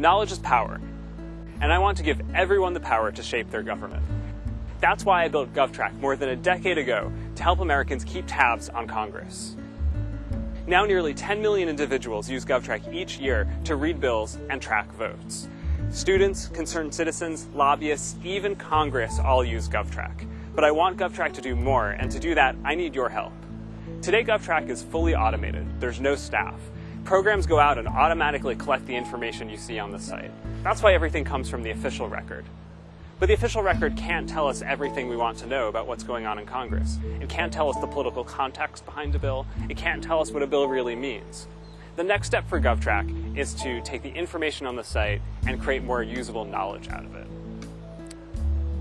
Knowledge is power, and I want to give everyone the power to shape their government. That's why I built GovTrack more than a decade ago to help Americans keep tabs on Congress. Now nearly 10 million individuals use GovTrack each year to read bills and track votes. Students, concerned citizens, lobbyists, even Congress all use GovTrack. But I want GovTrack to do more, and to do that, I need your help. Today, GovTrack is fully automated. There's no staff. Programs go out and automatically collect the information you see on the site. That's why everything comes from the official record. But the official record can't tell us everything we want to know about what's going on in Congress. It can't tell us the political context behind a bill. It can't tell us what a bill really means. The next step for GovTrack is to take the information on the site and create more usable knowledge out of it.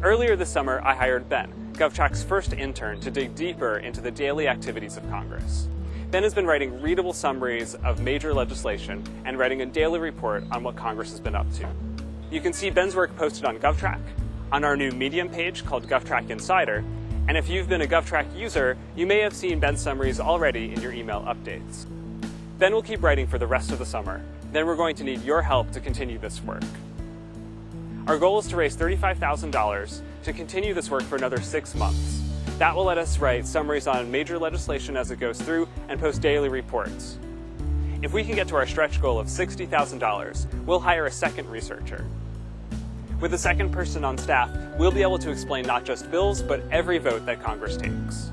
Earlier this summer, I hired Ben, GovTrack's first intern, to dig deeper into the daily activities of Congress. Ben has been writing readable summaries of major legislation and writing a daily report on what Congress has been up to. You can see Ben's work posted on GovTrack, on our new Medium page called GovTrack Insider, and if you've been a GovTrack user, you may have seen Ben's summaries already in your email updates. Ben will keep writing for the rest of the summer. Then we're going to need your help to continue this work. Our goal is to raise $35,000 to continue this work for another six months. That will let us write summaries on major legislation as it goes through and post daily reports. If we can get to our stretch goal of $60,000, we'll hire a second researcher. With a second person on staff, we'll be able to explain not just bills, but every vote that Congress takes.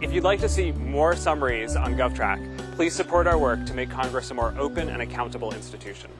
If you'd like to see more summaries on GovTrack, please support our work to make Congress a more open and accountable institution.